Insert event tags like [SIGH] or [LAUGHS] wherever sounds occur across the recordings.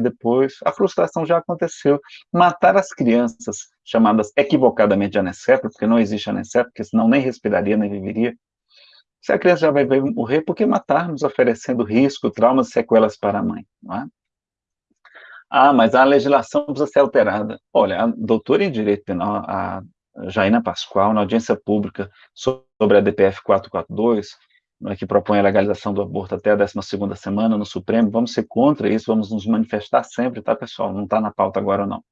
depois, a frustração já aconteceu. Matar as crianças, chamadas equivocadamente de anencefalo, porque não existe anencefalo, porque senão nem respiraria, nem viveria. Se a criança já vai morrer, por que matarmos oferecendo risco, traumas e sequelas para a mãe? Não é? Ah, mas a legislação precisa ser alterada. Olha, a doutora em Direito Penal, a Jaina Pascoal, na audiência pública sobre a DPF 442, né, que propõe a legalização do aborto até a 12ª semana no Supremo, vamos ser contra isso, vamos nos manifestar sempre, tá, pessoal? Não está na pauta agora, não.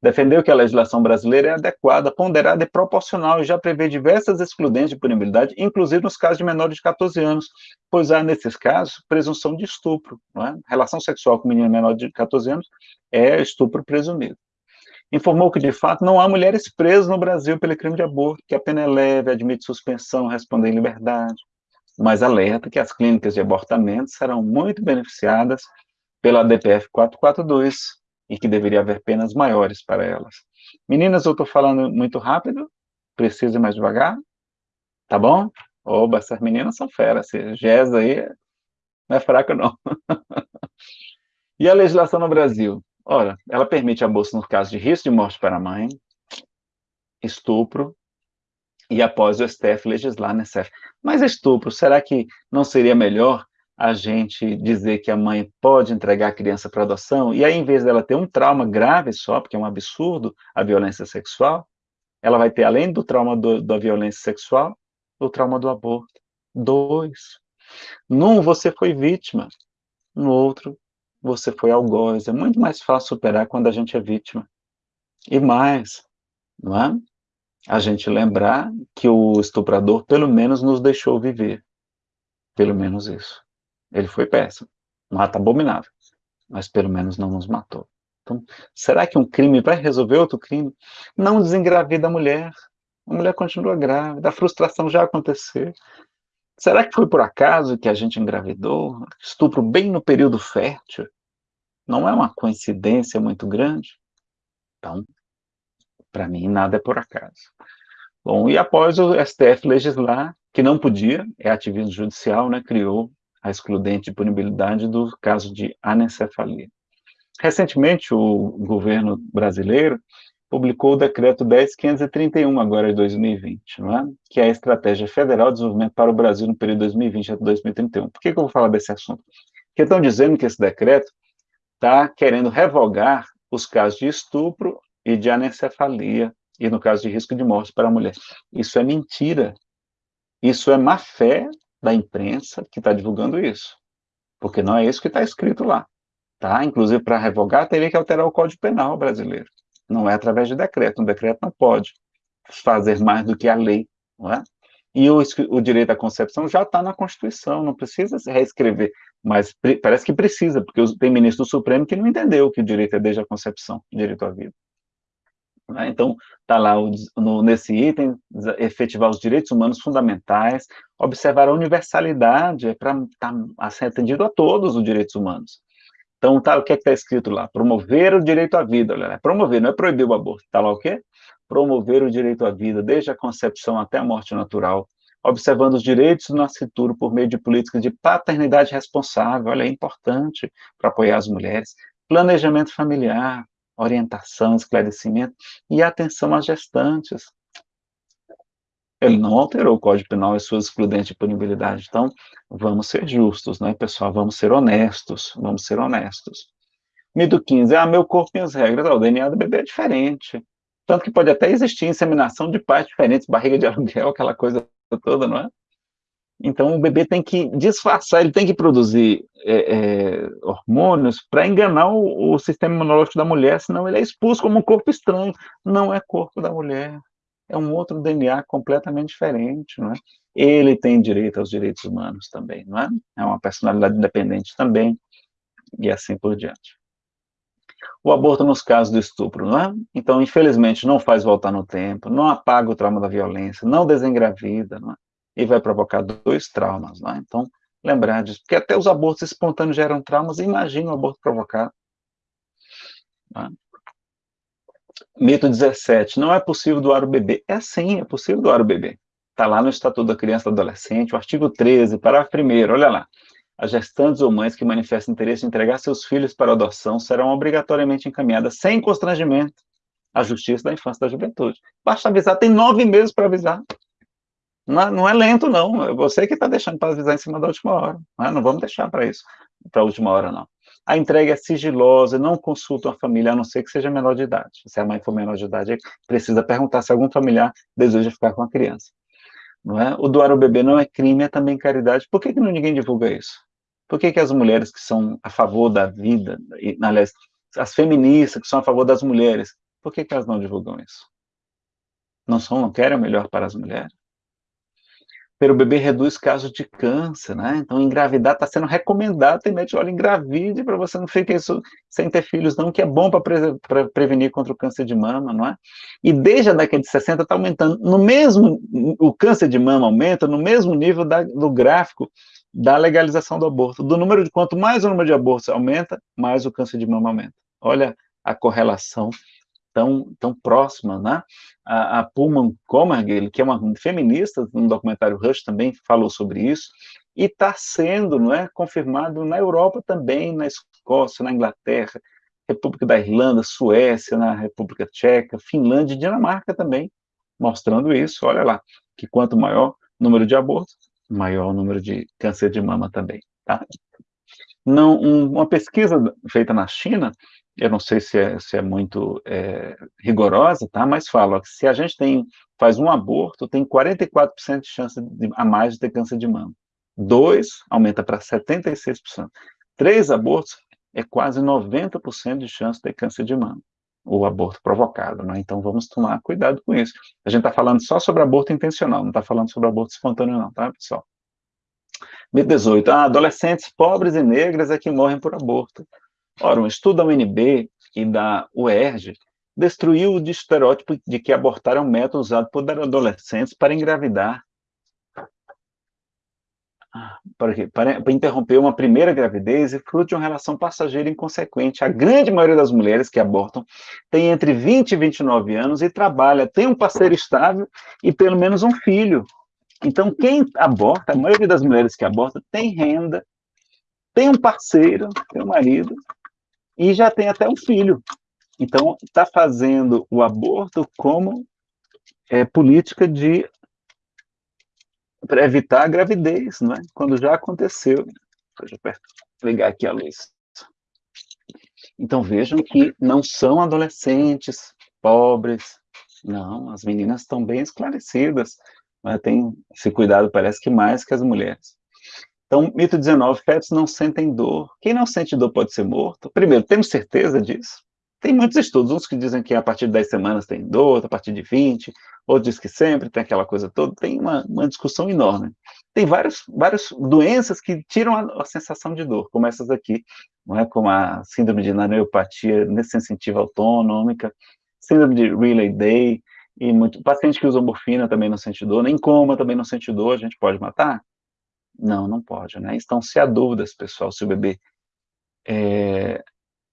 Defendeu que a legislação brasileira é adequada, ponderada e proporcional e já prevê diversas excludentes de punibilidade, inclusive nos casos de menores de 14 anos, pois há, nesses casos, presunção de estupro. É? Relação sexual com menino menor de 14 anos é estupro presumido informou que, de fato, não há mulheres presas no Brasil pelo crime de aborto, que a pena é leve, admite suspensão, responde em liberdade, mas alerta que as clínicas de abortamento serão muito beneficiadas pela DPF 442 e que deveria haver penas maiores para elas. Meninas, eu estou falando muito rápido, preciso ir mais devagar, tá bom? Oba, essas meninas são feras, Gés aí não é fraca não. [LAUGHS] e a legislação no Brasil? Ora, ela permite aborto no caso de risco de morte para a mãe, estupro, e após o STF legislar STF. Mas estupro, será que não seria melhor a gente dizer que a mãe pode entregar a criança para adoção, e aí, em vez dela ter um trauma grave só, porque é um absurdo a violência sexual, ela vai ter, além do trauma do, da violência sexual, o trauma do aborto. Dois. Num, você foi vítima. No outro, você foi algoz. É muito mais fácil superar quando a gente é vítima. E mais, não é? A gente lembrar que o estuprador pelo menos nos deixou viver. Pelo menos isso. Ele foi péssimo, um ato abominável, mas pelo menos não nos matou. Então, será que um crime vai resolver outro crime? Não desengravida a mulher. A mulher continua grávida, a frustração já aconteceu. Será que foi por acaso que a gente engravidou? Estupro bem no período fértil? Não é uma coincidência muito grande? Então, para mim, nada é por acaso. Bom, e após o STF legislar, que não podia, é ativismo judicial, né, criou a excludente de punibilidade do caso de anencefalia. Recentemente, o governo brasileiro publicou o decreto 10.531, agora de 2020, não é? que é a Estratégia Federal de Desenvolvimento para o Brasil no período 2020 a 2031. Por que, que eu vou falar desse assunto? Porque estão dizendo que esse decreto está querendo revogar os casos de estupro e de anencefalia, e no caso de risco de morte para a mulher. Isso é mentira. Isso é má fé da imprensa que está divulgando isso. Porque não é isso que está escrito lá. Tá? Inclusive, para revogar, teria que alterar o Código Penal brasileiro. Não é através de decreto. Um decreto não pode fazer mais do que a lei. Não é? E o, o direito à concepção já está na Constituição, não precisa se reescrever. Mas parece que precisa, porque tem ministro do Supremo que não entendeu que o direito é desde a concepção, direito à vida. Né? Então, está lá o, no, nesse item, efetivar os direitos humanos fundamentais, observar a universalidade, é para tá, ser atendido a todos os direitos humanos. Então, tá, o que é está escrito lá? Promover o direito à vida, olha, é promover, não é proibir o aborto, está lá o quê? Promover o direito à vida, desde a concepção até a morte natural, observando os direitos do nascituro por meio de políticas de paternidade responsável, olha, é importante para apoiar as mulheres, planejamento familiar, orientação, esclarecimento e atenção às gestantes. Ele não alterou o Código Penal e suas excludentes de punibilidade. Então, vamos ser justos, né, pessoal? Vamos ser honestos, vamos ser honestos. Mito 15, ah, meu corpo e as regras. Ah, o DNA do bebê é diferente. Tanto que pode até existir inseminação de pais diferentes, barriga de [LAUGHS] aluguel, aquela coisa toda, não é? Então, o bebê tem que disfarçar, ele tem que produzir é, é, hormônios para enganar o, o, sistema imunológico da mulher, senão ele é expulso como um corpo estranho. Não é corpo da mulher, é um outro DNA completamente diferente, não é? Ele tem direito aos direitos humanos também, não é? É uma personalidade independente também, e assim por diante. O aborto nos casos do estupro, não é? Então, infelizmente, não faz voltar no tempo, não apaga o trauma da violência, não desengravida, não é? E vai provocar dois traumas, né? Então, lembrar disso, porque até os abortos espontâneos geram traumas, imagina o aborto provocado. Né? Mito 17, não é possível doar o bebê. É sim, é possível doar o bebê. Está lá no Estatuto da Criança e do Adolescente, o artigo 13, parágrafo 1 olha lá. as gestantes ou mães que manifestam interesse em entregar seus filhos para adoção serão obrigatoriamente encaminhadas sem constrangimento à Justiça da Infância e da Juventude. Basta avisar, tem nove meses para avisar. Não é, não é, lento, não. É você que está deixando para avisar em cima da última hora. Não, é? não vamos deixar para isso, para a última hora, não. A entrega é sigilosa, não consultam a família, a não ser que seja menor de idade. Se a mãe for menor de idade, precisa perguntar se algum familiar deseja ficar com a criança. Não é? O doar o bebê não é crime, é também caridade. Por que, que ninguém divulga isso? Por que, que as mulheres que são a favor da vida, e, aliás, as feministas que são a favor das mulheres, por que, que elas não divulgam isso? Não são, não querem o melhor para as mulheres? Ter o bebê reduz casos de câncer, né? Então, engravidar está sendo recomendado, tem médico, olha, engravide para você não ficar isso sem ter filhos, não, que é bom para pre prevenir contra o câncer de mama, não é? E desde a década de 60 está aumentando, no mesmo, o câncer de mama aumenta no mesmo nível da, do gráfico da legalização do aborto. Do número de, quanto mais o número de abortos aumenta, mais o câncer de mama aumenta. Olha a correlação tão, tão próxima, né? A, a Pullman Comergill, que é uma feminista, no documentário Rush também falou sobre isso, e está sendo não é, confirmado na Europa também, na Escócia, na Inglaterra, República da Irlanda, Suécia, na República Tcheca, Finlândia e Dinamarca também, mostrando isso, olha lá, que quanto maior o número de abortos, maior o número de câncer de mama também, tá? Não, um, uma pesquisa feita na China eu não sei se é, se é muito é, rigorosa, tá? mas fala que se a gente tem, faz um aborto, tem 44% de chance de, a mais de ter câncer de mama. Dois, aumenta para 76%. Três abortos, é quase 90% de chance de ter câncer de mama, o aborto provocado, né? Então vamos tomar cuidado com isso. A gente está falando só sobre aborto intencional, não está falando sobre aborto espontâneo não, tá, pessoal? Mito 18. Ah, adolescentes pobres e negras é que morrem por aborto. Ora, um estudo da UNB e da UERJ destruiu o estereótipo de que abortar é um método usado por adolescentes para engravidar. Para, para, para interromper uma primeira gravidez e fruto de uma relação passageira inconsequente. A grande maioria das mulheres que abortam tem entre 20 e 29 anos e trabalha, tem um parceiro estável e pelo menos um filho. Então, quem aborta, a maioria das mulheres que abortam, tem renda, tem um parceiro, tem um marido, e já tem até um filho. Então, está fazendo o aborto como é, política de para evitar a gravidez, não é? Quando já aconteceu. Deixa eu ligar aqui a luz. Então vejam que não são adolescentes pobres, não, as meninas estão bem esclarecidas, mas tem esse cuidado, parece que mais que as mulheres. Então, mito 19, fetos não sentem dor. Quem não sente dor pode ser morto? Primeiro, temos certeza disso? Tem muitos estudos, uns que dizem que a partir de 10 semanas tem dor, a partir de 20, outros dizem que sempre, tem aquela coisa toda, tem uma, uma discussão enorme. Tem várias, várias doenças que tiram a, a, sensação de dor, como essas aqui, não é? como a síndrome de nanoepatia sensitiva autonômica, síndrome de Relay Day, e muito, paciente que usa morfina também não sente dor, nem coma também não sente dor, a gente pode matar? Não, não pode, né? Então, se há dúvidas, pessoal, se o bebê é,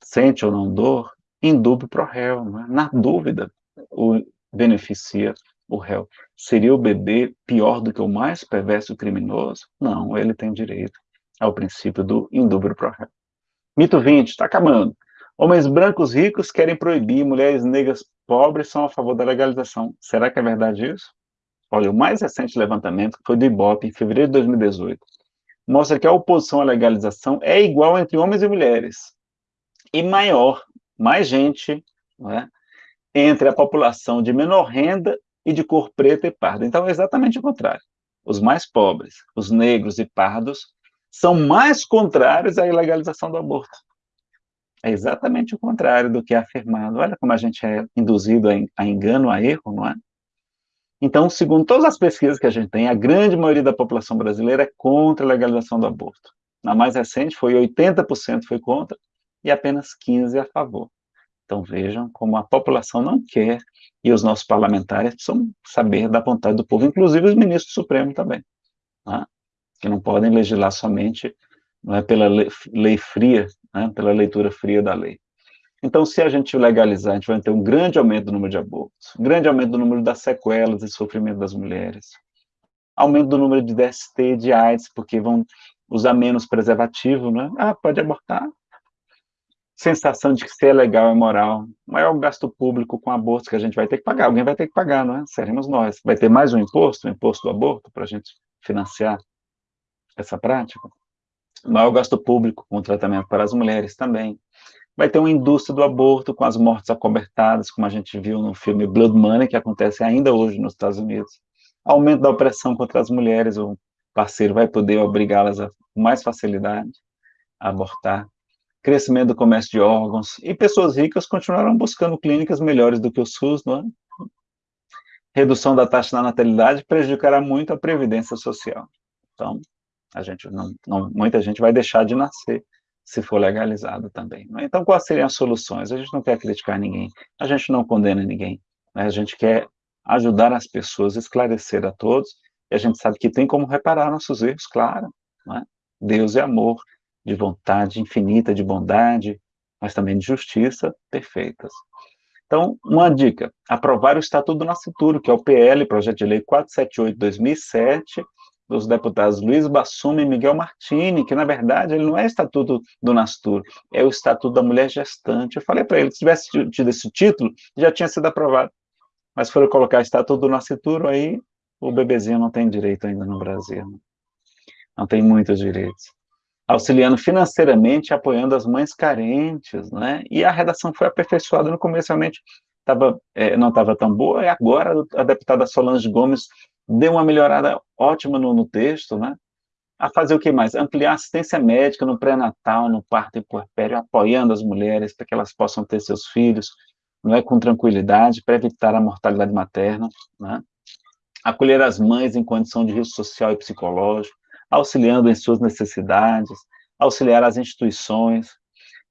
sente ou não dor, indúbio pro réu, né? Na dúvida, o beneficia o réu. Seria o bebê pior do que o mais perverso criminoso? Não, ele tem direito ao princípio do indúbio pro réu. Mito 20, está acabando. Homens brancos ricos querem proibir, mulheres negras pobres são a favor da legalização. Será que é verdade isso? Olha, o mais recente levantamento, foi do IBOP, em fevereiro de 2018, mostra que a oposição à legalização é igual entre homens e mulheres, e maior, mais gente, é, entre a população de menor renda e de cor preta e parda. Então, é exatamente o contrário. Os mais pobres, os negros e pardos, são mais contrários à ilegalização do aborto. É exatamente o contrário do que é afirmado. Olha como a gente é induzido a engano, a erro, não é? Então, segundo todas as pesquisas que a gente tem, a grande maioria da população brasileira é contra a legalização do aborto. Na mais recente, foi 80% foi contra e apenas 15% a favor. Então, vejam como a população não quer e os nossos parlamentares precisam saber da vontade do povo, inclusive os ministros supremos também, né? que não podem legislar somente não é, pela lei, lei fria, né, pela leitura fria da lei. Então, se a gente legalizar, a gente vai ter um grande aumento do número de abortos, um grande aumento do número das sequelas e sofrimento das mulheres, aumento do número de DST, de AIDS, porque vão, usar menos preservativo, né? Ah, pode abortar. Sensação de que ser legal é moral. Maior gasto público com abortos que a gente vai ter que pagar. Alguém vai ter que pagar, não é? Seremos nós. Vai ter mais um imposto, o imposto do aborto, para a gente financiar essa prática. Maior gasto público com tratamento para as mulheres também. Vai ter uma indústria do aborto com as mortes acobertadas, como a gente viu no filme Blood Money, que acontece ainda hoje nos Estados Unidos. Aumento da opressão contra as mulheres, o parceiro vai poder obrigá-las com mais facilidade a abortar. Crescimento do comércio de órgãos. E pessoas ricas continuarão buscando clínicas melhores do que o SUS, não é? Redução da taxa da natalidade prejudicará muito a previdência social. Então, a gente não, não, muita gente vai deixar de nascer se for legalizado também. Né? Então, quais seriam as soluções? A gente não quer criticar ninguém, a gente não condena ninguém, né? a gente quer ajudar as pessoas, esclarecer a todos, e a gente sabe que tem como reparar nossos erros, claro. Né? Deus é amor, de vontade infinita, de bondade, mas também de justiça perfeitas. Então, uma dica, aprovar o Estatuto do Nascituro, que é o PL, Projeto de Lei 478-2007, dos deputados Luiz Bassumi e Miguel Martini, que na verdade ele não é Estatuto do Nastur, é o Estatuto da Mulher Gestante. Eu falei para ele, se tivesse tido esse título, já tinha sido aprovado. Mas foram colocar Estatuto do Nascituro, aí o bebezinho não tem direito ainda no Brasil. Não tem muitos direitos. Auxiliando financeiramente, apoiando as mães carentes, né? E a redação foi aperfeiçoada no começo, realmente tava, é, não estava tão boa, e agora a deputada Solange Gomes deu uma melhorada ótima no, no texto, né? A fazer o que mais? Ampliar assistência médica no pré-natal, no parto e puerpério, apoiando as mulheres para que elas possam ter seus filhos, não é com tranquilidade, para evitar a mortalidade materna, né? Acolher as mães em condição de risco social e psicológico, auxiliando em suas necessidades, auxiliar as instituições,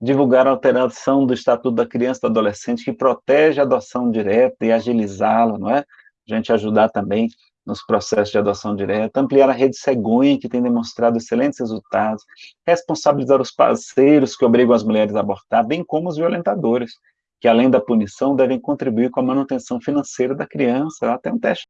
divulgar a alteração do Estatuto da Criança e do Adolescente, que protege a adoção direta e agilizá-la, não é? A gente ajudar também nos processos de adoção direta, ampliar a rede cegonha, que tem demonstrado excelentes resultados, responsabilizar os parceiros que obrigam as mulheres a abortar, bem como os violentadores, que além da punição devem contribuir com a manutenção financeira da criança, até um teste